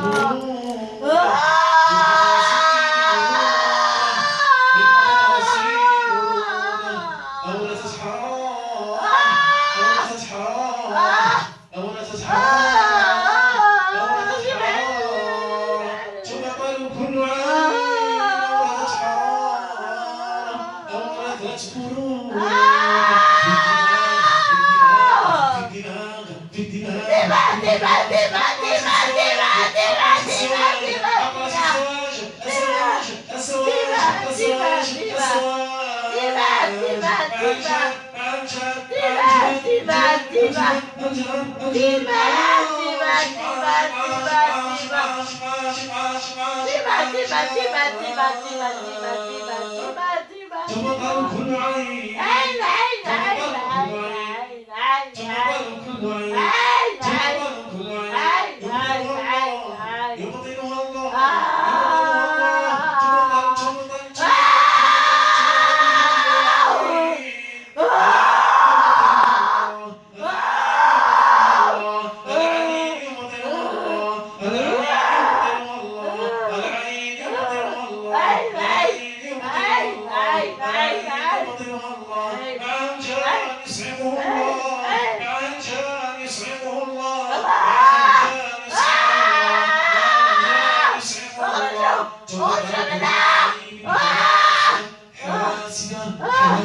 Oh. Diva, Diva, Diva, Diva, Diva, Diva, Diva,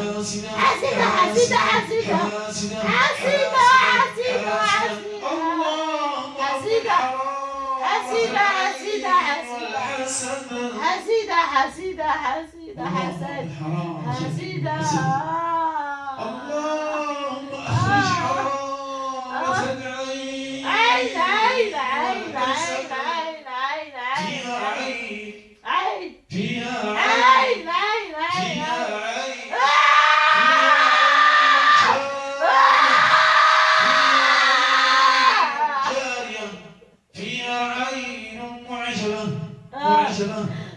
حسبة حسبة حسبة حسبة حسبة حسبة حسبة حسبة حسبة حسبة حسبة حسبة 원하시는 원하시는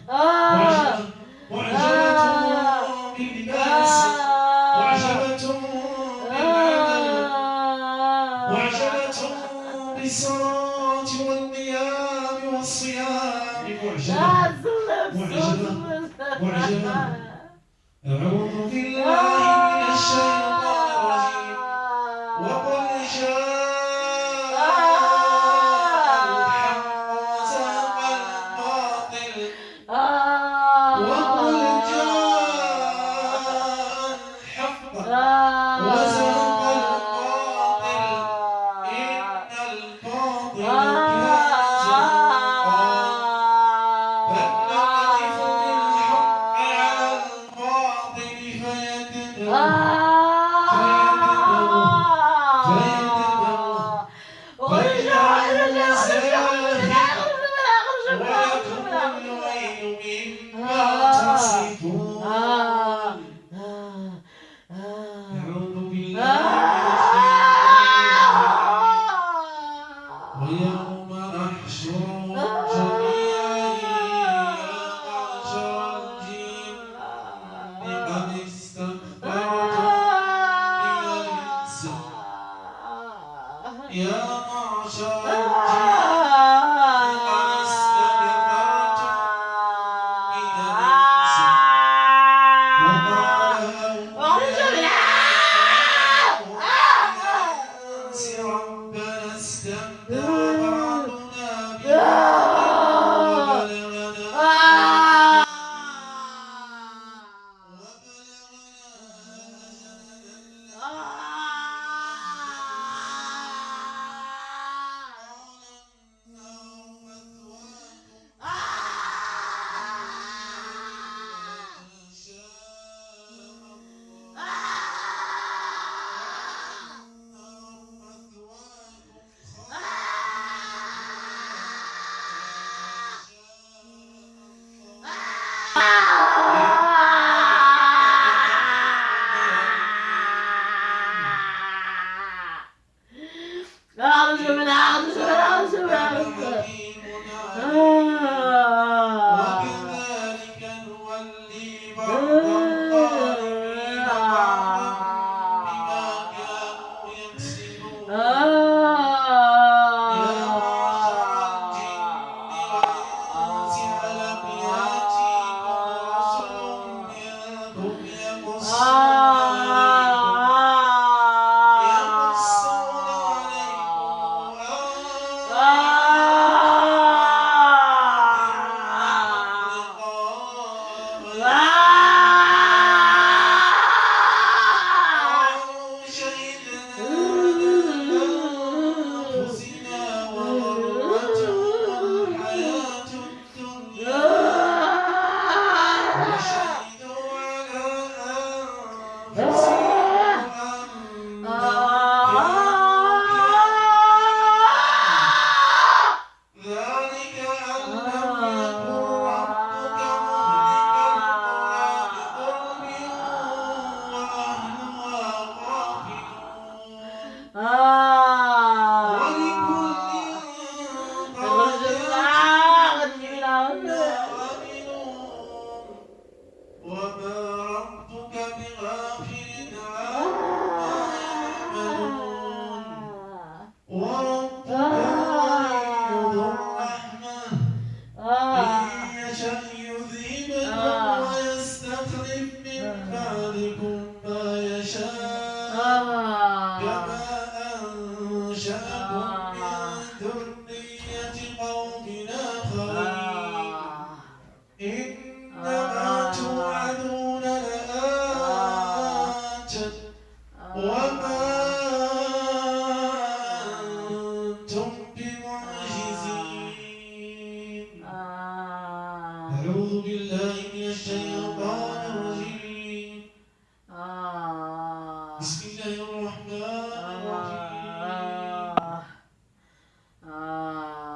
아. 원하시는 아. 원하시는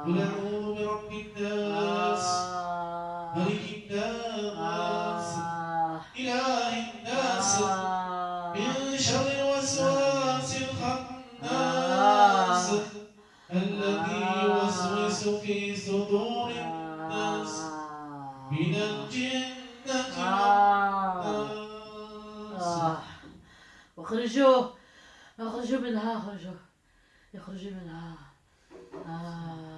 قل أعوذ برب الناس ملك الناس إله الناس من شر الوسواس الخناس الذي يوسوس في صدور الناس من الجنة والناس اخرجوا اخرجوا منها اخرجوا اخرجوا منها آه.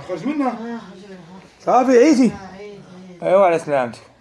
خرج منها آه، صافي عيشي آه، أيوه على سلامتك.